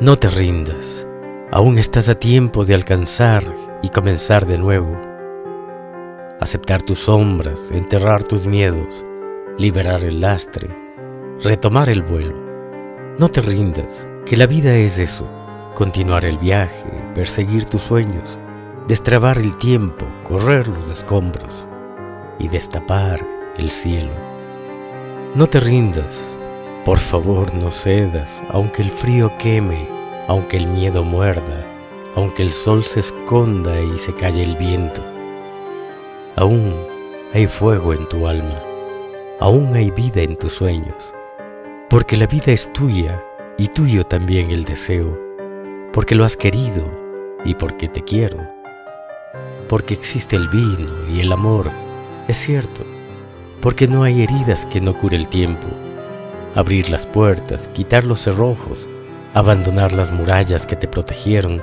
No te rindas, aún estás a tiempo de alcanzar y comenzar de nuevo. Aceptar tus sombras, enterrar tus miedos, liberar el lastre, retomar el vuelo. No te rindas, que la vida es eso, continuar el viaje, perseguir tus sueños, destrabar el tiempo, correr los escombros y destapar el cielo. No te rindas, por favor no cedas, aunque el frío queme, aunque el miedo muerda, aunque el sol se esconda y se calle el viento. Aún hay fuego en tu alma, aún hay vida en tus sueños, porque la vida es tuya y tuyo también el deseo, porque lo has querido y porque te quiero, porque existe el vino y el amor, es cierto, porque no hay heridas que no cure el tiempo abrir las puertas, quitar los cerrojos, abandonar las murallas que te protegieron,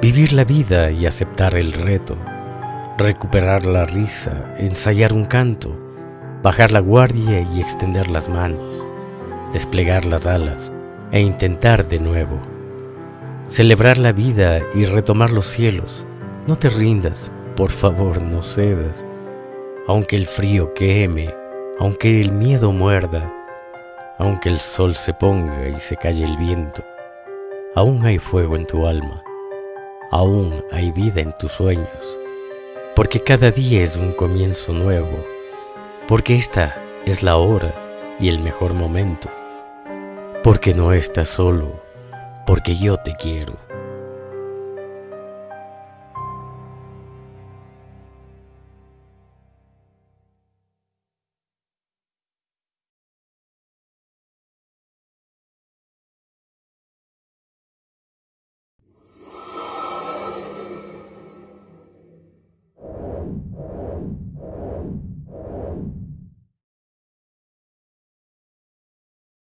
vivir la vida y aceptar el reto, recuperar la risa, ensayar un canto, bajar la guardia y extender las manos, desplegar las alas e intentar de nuevo. Celebrar la vida y retomar los cielos. No te rindas, por favor no cedas. Aunque el frío queme, aunque el miedo muerda, aunque el sol se ponga y se calle el viento, aún hay fuego en tu alma, aún hay vida en tus sueños, porque cada día es un comienzo nuevo, porque esta es la hora y el mejor momento, porque no estás solo, porque yo te quiero.